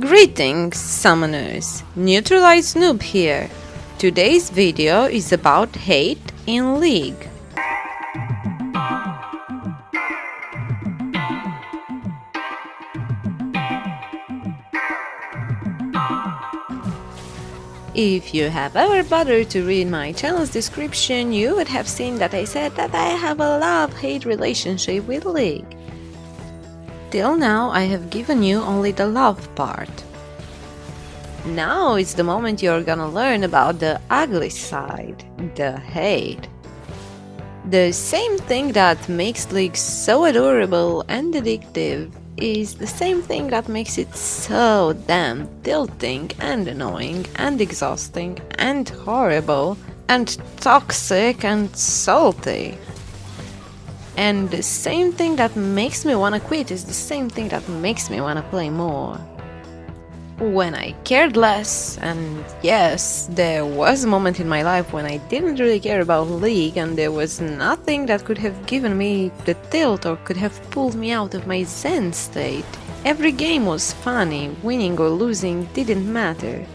Greetings, summoners! Neutralize Noob here. Today's video is about hate in League. If you have ever bothered to read my channel's description, you would have seen that I said that I have a love-hate relationship with League. Till now I have given you only the love part. Now it's the moment you're gonna learn about the ugly side, the hate. The same thing that makes League so adorable and addictive is the same thing that makes it so damn tilting and annoying and exhausting and horrible and toxic and salty. And the same thing that makes me wanna quit is the same thing that makes me wanna play more. When I cared less, and yes, there was a moment in my life when I didn't really care about League and there was nothing that could have given me the tilt or could have pulled me out of my zen state. Every game was funny, winning or losing didn't matter.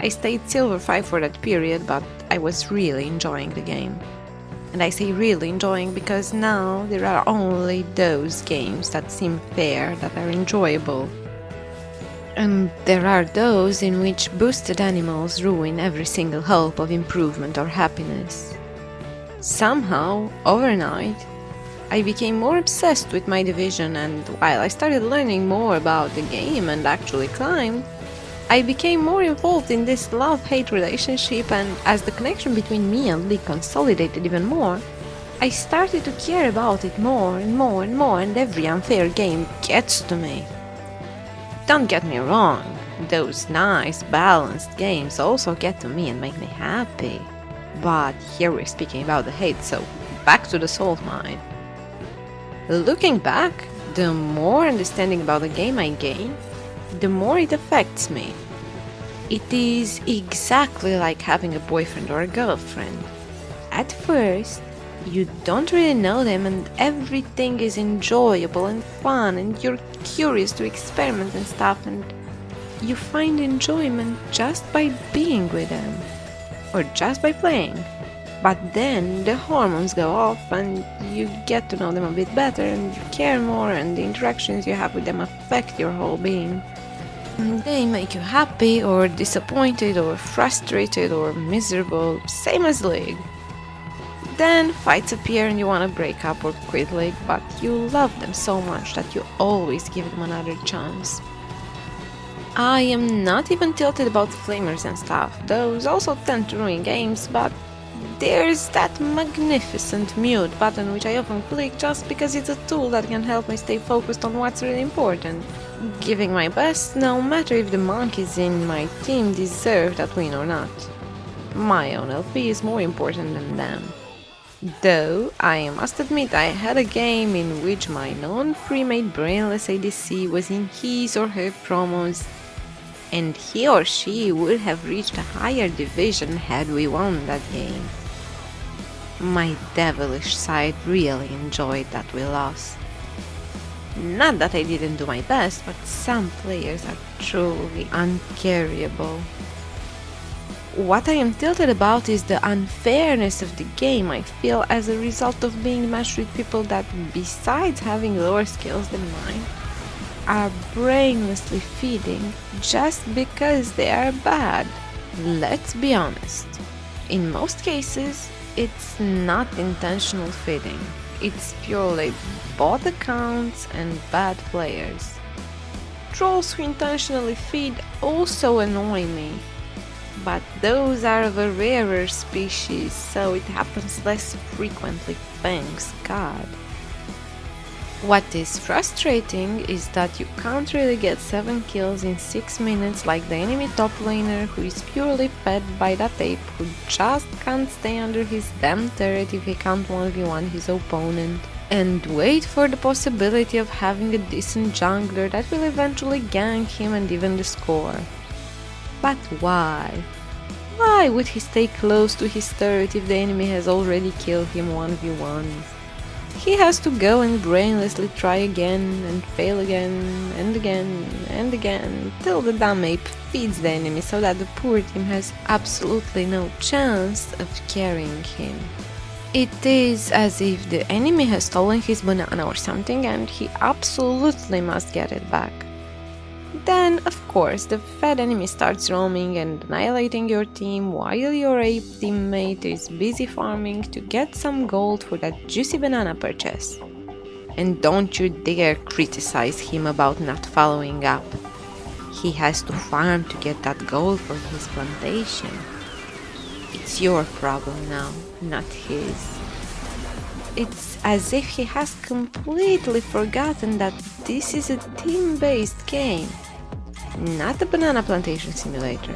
I stayed Silver 5 for that period, but I was really enjoying the game. And I say really enjoying because now there are only those games that seem fair, that are enjoyable. And there are those in which boosted animals ruin every single hope of improvement or happiness. Somehow, overnight, I became more obsessed with my division and while I started learning more about the game and actually climbed, I became more involved in this love-hate relationship and as the connection between me and League consolidated even more, I started to care about it more and more and more and every unfair game gets to me. Don't get me wrong, those nice, balanced games also get to me and make me happy. But here we're speaking about the hate, so back to the salt mine. Looking back, the more understanding about the game I gain, the more it affects me. It is exactly like having a boyfriend or a girlfriend. At first, you don't really know them and everything is enjoyable and fun and you're curious to experiment and stuff and you find enjoyment just by being with them or just by playing. But then the hormones go off and you get to know them a bit better and you care more and the interactions you have with them affect your whole being. They make you happy or disappointed or frustrated or miserable, same as League. Then fights appear and you want to break up or quit League, but you love them so much that you always give them another chance. I am not even tilted about flamers and stuff, those also tend to ruin games, but there's that magnificent mute button which I often click just because it's a tool that can help me stay focused on what's really important. Giving my best, no matter if the monkeys in my team deserve that win or not. My own LP is more important than them. Though, I must admit I had a game in which my non-pre-made brainless ADC was in his or her promos and he or she would have reached a higher division had we won that game. My devilish side really enjoyed that we lost. Not that I didn't do my best, but some players are truly uncarryable. What I am tilted about is the unfairness of the game I feel as a result of being matched with people that, besides having lower skills than mine, are brainlessly feeding just because they are bad. Let's be honest. In most cases, it's not intentional feeding. It's purely bot accounts and bad players. Trolls who intentionally feed also annoy me, but those are of a rarer species, so it happens less frequently, thanks God. What is frustrating is that you can't really get 7 kills in 6 minutes like the enemy top laner who is purely fed by that ape who just can't stay under his damn turret if he can't 1v1 his opponent and wait for the possibility of having a decent jungler that will eventually gank him and even the score. But why? Why would he stay close to his turret if the enemy has already killed him 1v1? He has to go and brainlessly try again and fail again and again and again till the dumb ape feeds the enemy so that the poor team has absolutely no chance of carrying him. It is as if the enemy has stolen his banana or something and he absolutely must get it back. Then, of course, the fed enemy starts roaming and annihilating your team while your ape teammate is busy farming to get some gold for that juicy banana purchase. And don't you dare criticize him about not following up. He has to farm to get that gold for his plantation. It's your problem now, not his. It's as if he has completely forgotten that this is a team-based game, not a banana plantation simulator.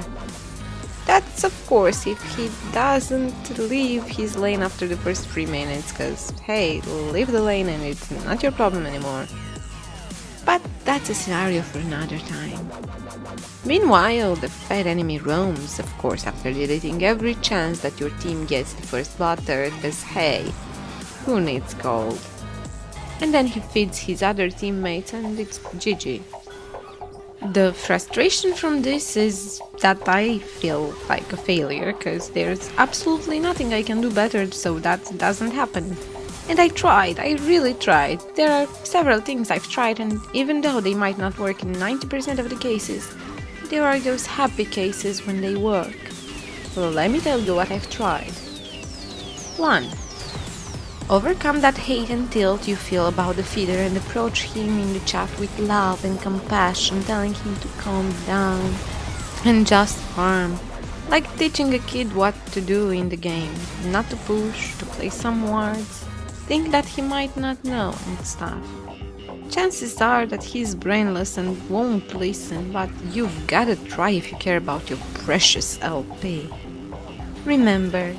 That's of course if he doesn't leave his lane after the first 3 minutes, cause hey, leave the lane and it's not your problem anymore. But that's a scenario for another time. Meanwhile, the fed enemy roams, of course, after deleting every chance that your team gets the first butter, cause hey, who needs gold? And then he feeds his other teammates and it's GG. The frustration from this is that I feel like a failure, cause there's absolutely nothing I can do better so that doesn't happen. And I tried, I really tried. There are several things I've tried and even though they might not work in 90% of the cases, there are those happy cases when they work. Well, let me tell you what I've tried. 1. Overcome that hate and tilt you feel about the feeder and approach him in the chat with love and compassion, telling him to calm down and just farm. Like teaching a kid what to do in the game, not to push, to play some wards, think that he might not know and stuff. Chances are that he's brainless and won't listen, but you've gotta try if you care about your precious LP. Remember,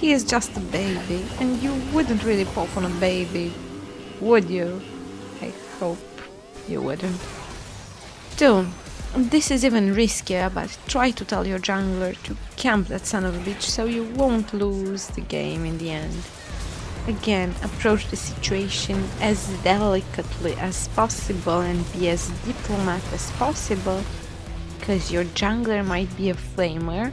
he is just a baby, and you wouldn't really pop on a baby, would you? I hope you wouldn't. Two, this is even riskier, but try to tell your jungler to camp that son of a bitch so you won't lose the game in the end. Again, approach the situation as delicately as possible and be as diplomat as possible, because your jungler might be a flamer,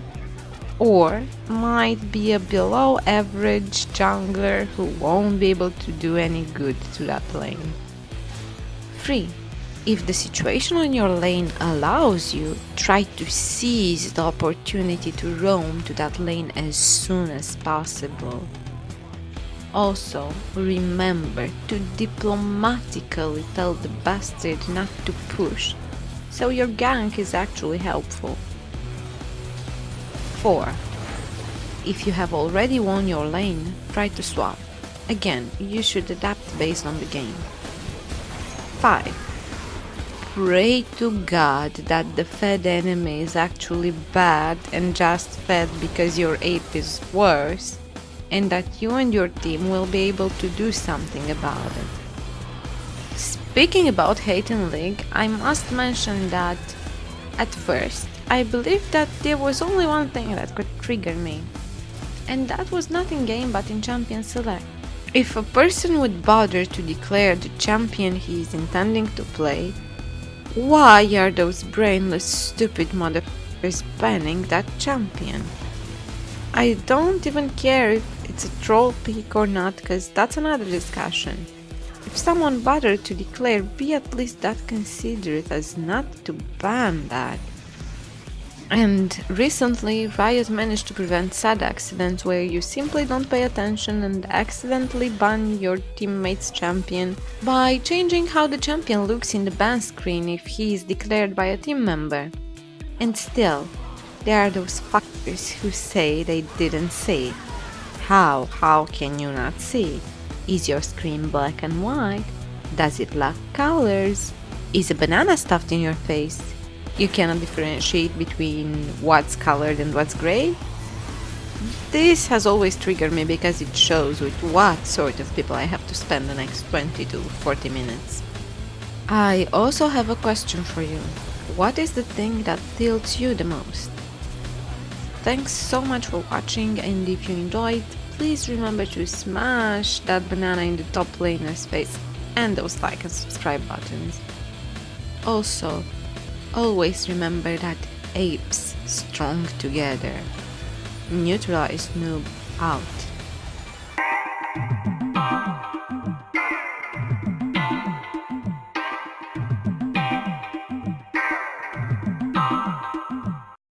or might be a below average jungler who won't be able to do any good to that lane. 3. If the situation on your lane allows you, try to seize the opportunity to roam to that lane as soon as possible. Also, remember to diplomatically tell the bastard not to push, so your gank is actually helpful. 4. If you have already won your lane, try to swap. Again, you should adapt based on the game. 5. Pray to God that the fed enemy is actually bad and just fed because your ape is worse, and that you and your team will be able to do something about it. Speaking about hate in League, I must mention that at first I believed that there was only one thing that could trigger me, and that was not in game but in champion select. If a person would bother to declare the champion he is intending to play, why are those brainless stupid motherfuckers banning that champion? I don't even care if it's a troll pick or not, cause that's another discussion. If someone bothered to declare, be at least that considerate as not to ban that. And recently, Riot managed to prevent sad accidents where you simply don't pay attention and accidentally ban your teammate's champion by changing how the champion looks in the ban screen if he is declared by a team member. And still, there are those fuckers who say they didn't see. How? How can you not see? Is your screen black and white? Does it lack colors? Is a banana stuffed in your face? You cannot differentiate between what's colored and what's gray. This has always triggered me because it shows with what sort of people I have to spend the next 20 to 40 minutes. I also have a question for you. What is the thing that tilts you the most? Thanks so much for watching and if you enjoyed, please remember to smash that banana in the top laner's face and those like and subscribe buttons. Also, always remember that apes strong together. Neutralize noob out.